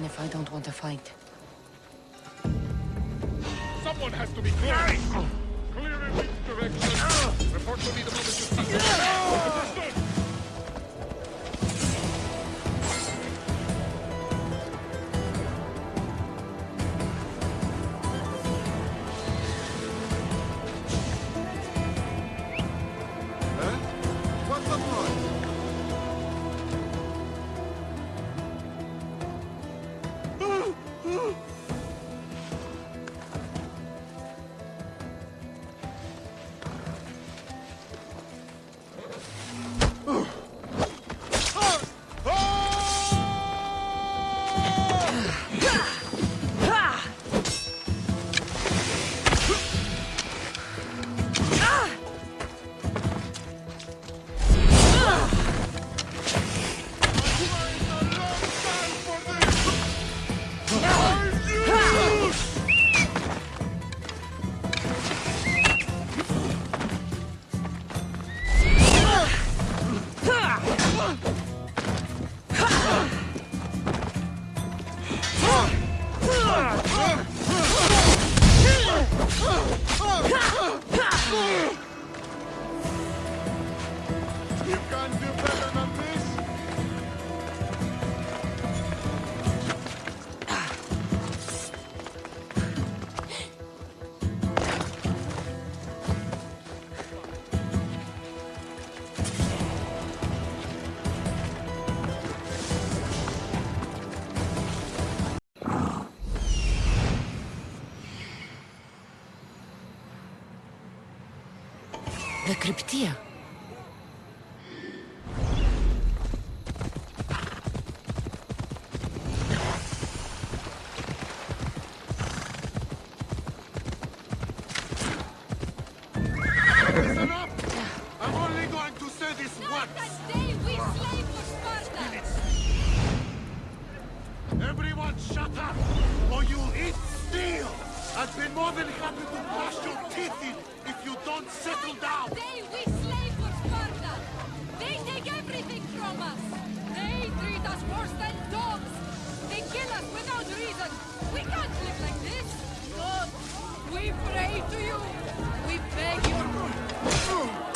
I should stay hidden if I don't want to fight. Someone has to be clear! Clear in which direction? Report to me the moment you see Understood! The more than happy to bash your teeth in if you don't settle down! day we slave for Sparta! They take everything from us! They treat us worse than dogs! They kill us without reason! We can't live like this! God, we pray to you! We beg you!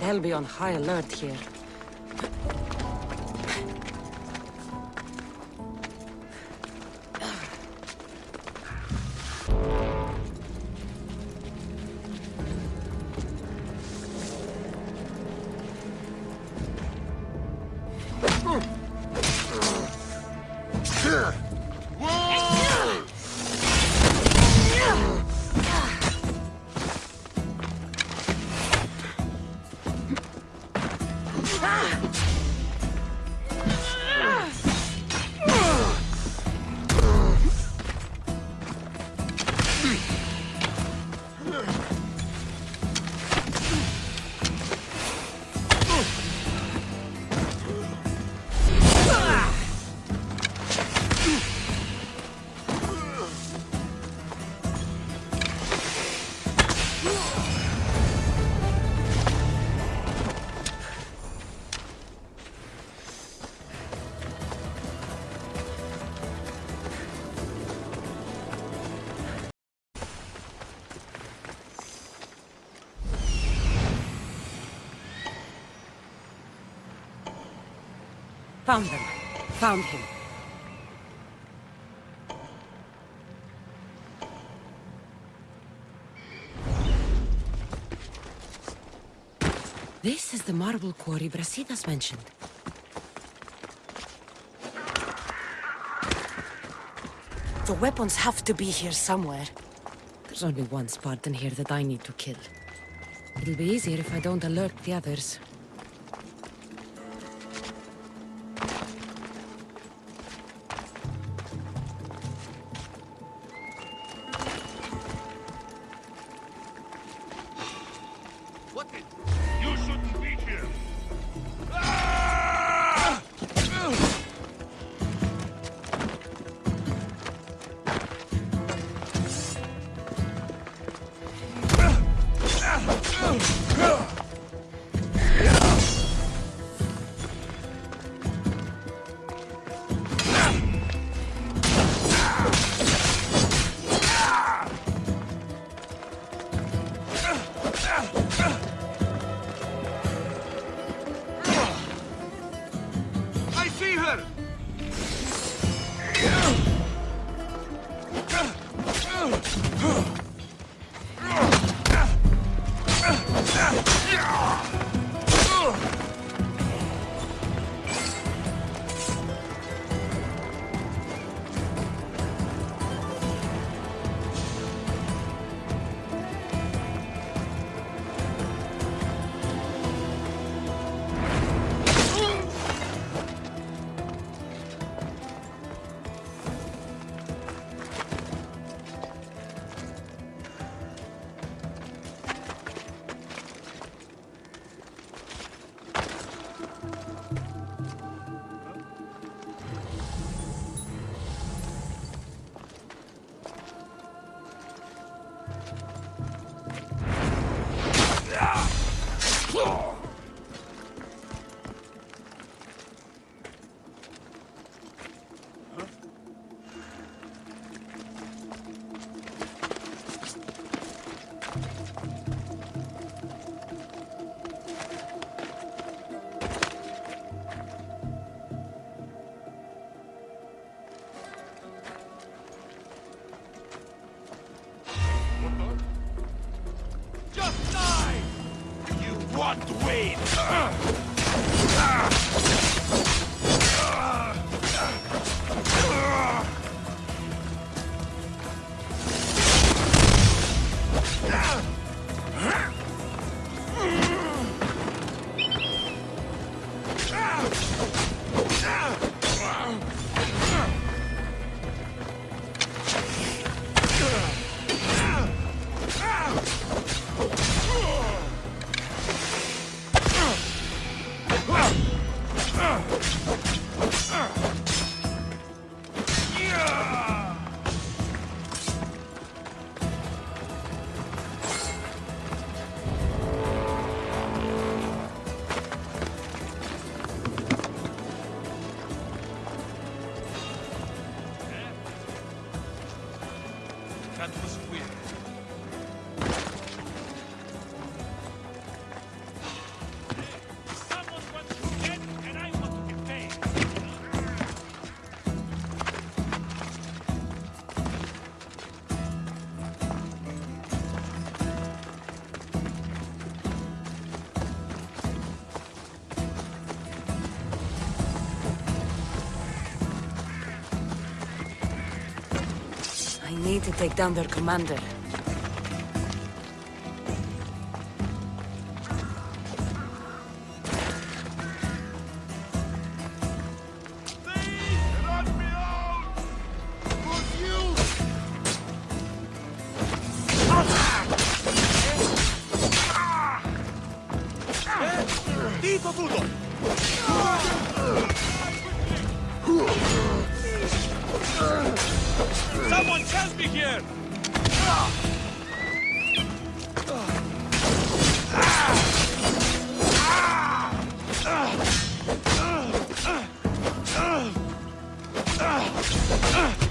They'll be on high alert here. Found them. Found him. This is the marble quarry Brasidas mentioned. The weapons have to be here somewhere. There's only one Spartan here that I need to kill. It'll be easier if I don't alert the others. I need to take down their commander. Just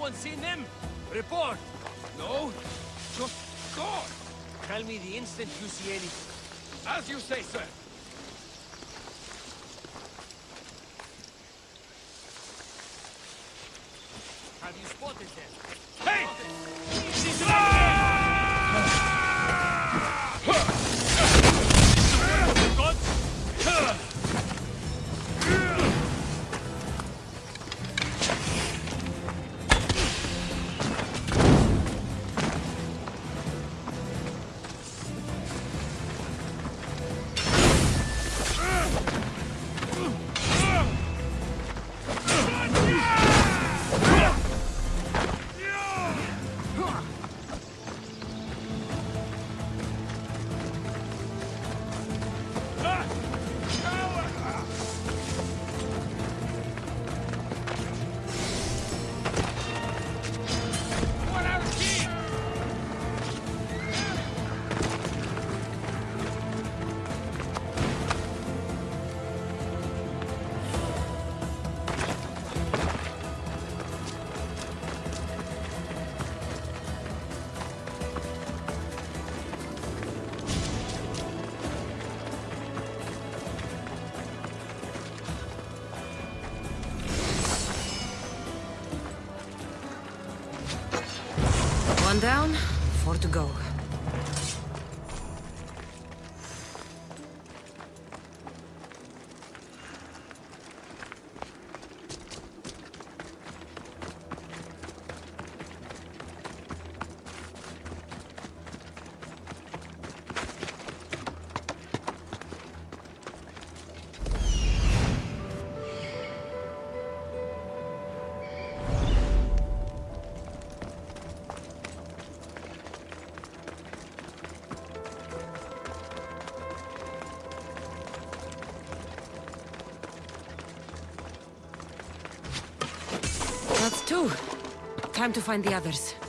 anyone seen them? Report! No, just gone. Tell me the instant you see anything. As you say, sir. Have you spotted them? Hey! She's What down, Time to find the others.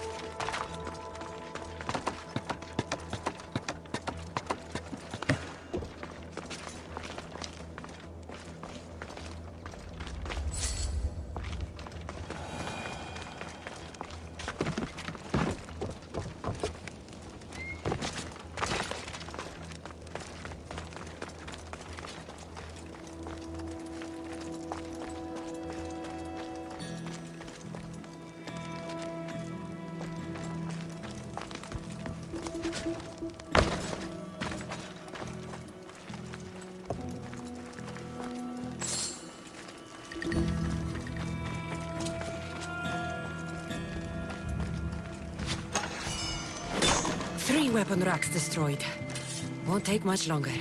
Weapon racks destroyed. Won't take much longer.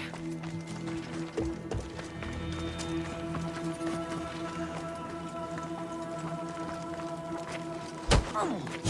Only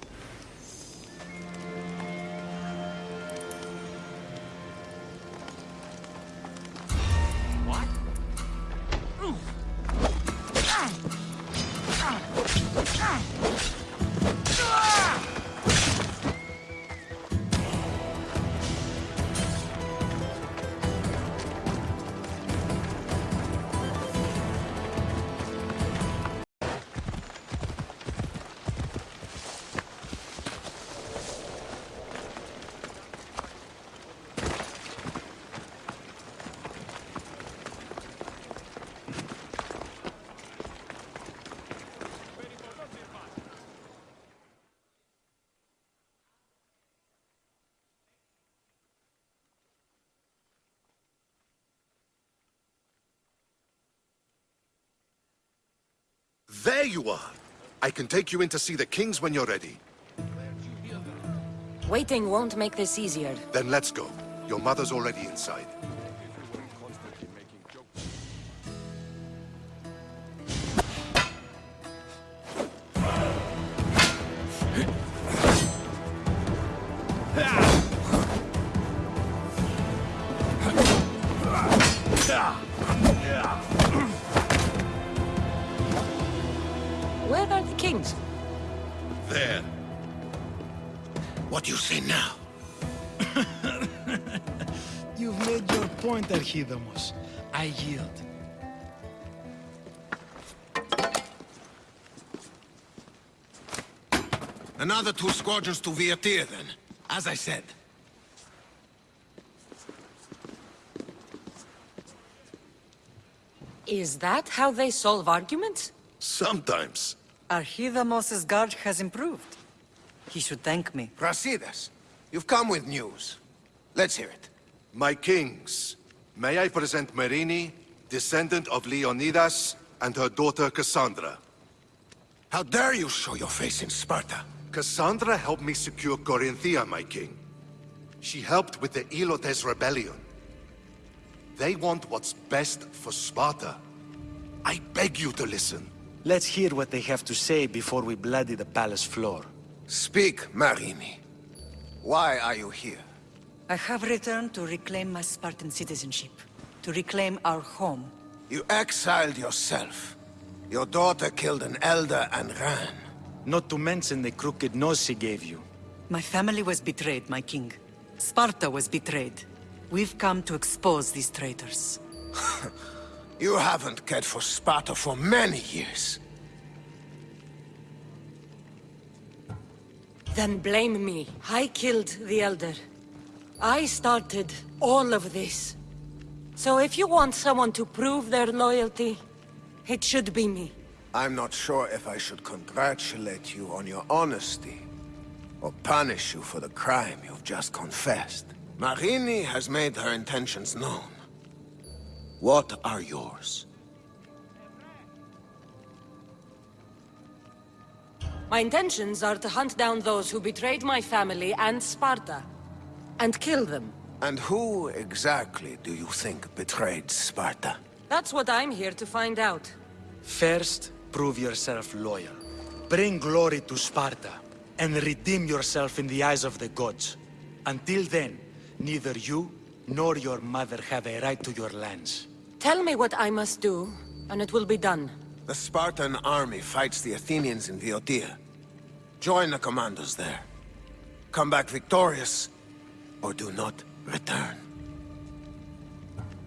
There you are. I can take you in to see the kings when you're ready. Waiting won't make this easier. Then let's go. Your mother's already inside. Archidamos. I yield. Another two squadrons to Viatir, then. As I said. Is that how they solve arguments? Sometimes. Archidamos's guard has improved. He should thank me. Brasidas, you've come with news. Let's hear it. My kings, may I present Myrrine, descendant of Leonidas, and her daughter Cassandra. How dare you show your face in Sparta? Cassandra helped me secure Corinthia, my king. She helped with the Helots rebellion. They want what's best for Sparta. I beg you to listen. Let's hear what they have to say before we bloody the palace floor. Speak, Myrrine. Why are you here? I have returned to reclaim my Spartan citizenship. To reclaim our home. You exiled yourself. Your daughter killed an elder and ran. Not to mention the crooked nose she gave you. My family was betrayed, my king. Sparta was betrayed. We've come to expose these traitors. You haven't cared for Sparta for many years. Then blame me. I killed the Elder. I started all of this. So if you want someone to prove their loyalty, it should be me. I'm not sure if I should congratulate you on your honesty, or punish you for the crime you've just confessed. Myrrine has made her intentions known. What are yours? My intentions are to hunt down those who betrayed my family and Sparta, and kill them. And who exactly do you think betrayed Sparta? That's what I'm here to find out. First, prove yourself loyal. Bring glory to Sparta. and redeem yourself in the eyes of the gods. Until then, neither you nor your mother have a right to your lands. Tell me what I must do, and it will be done. The Spartan army fights the Athenians in Viotia. Join the commandos there. Come back victorious, or do not return.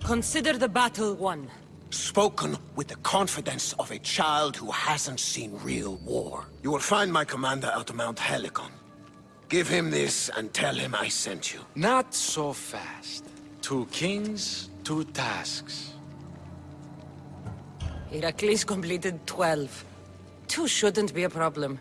Consider the battle won. Spoken with the confidence of a child who hasn't seen real war. You will find my commander at Mount Helicon. Give him this and tell him I sent you. Not so fast. Two kings, two tasks. Heracles completed 12. Two shouldn't be a problem.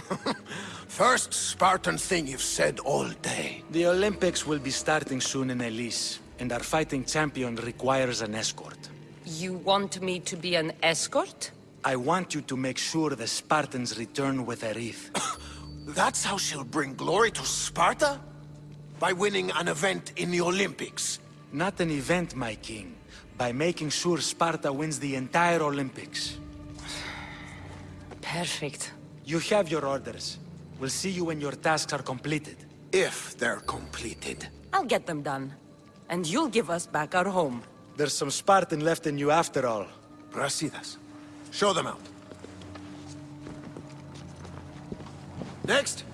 First Spartan thing you've said all day. The Olympics will be starting soon in Elis, and our fighting champion requires an escort. You want me to be an escort? I want you to make sure the Spartans return with a wreath. That's how she'll bring glory to Sparta? By winning an event in the Olympics. Not an event, my king. By making sure Sparta wins the entire Olympics. Perfect. You have your orders. We'll see you when your tasks are completed. If they're completed. I'll get them done. And you'll give us back our home. There's some Spartan left in you after all. Brasidas. Show them out. Next.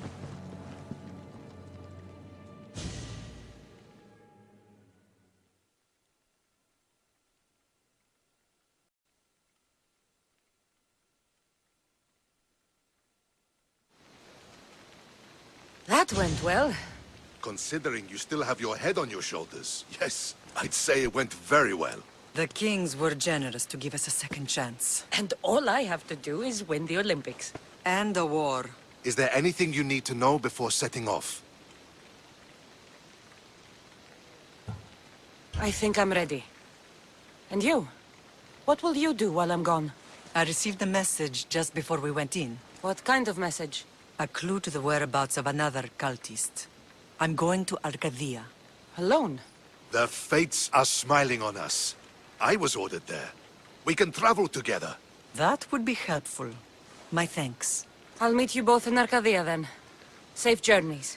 Went well. Considering you still have your head on your shoulders, yes, I'd say it went very well. The kings were generous to give us a second chance. And all I have to do is win the Olympics. And a war. Is there anything you need to know before setting off? I think I'm ready. And you? What will you do while I'm gone? I received a message just before we went in. What kind of message? A clue to the whereabouts of another cultist. I'm going to Arcadia. Alone? The fates are smiling on us. I was ordered there. We can travel together. That would be helpful. My thanks. I'll meet you both in Arcadia then. Safe journeys.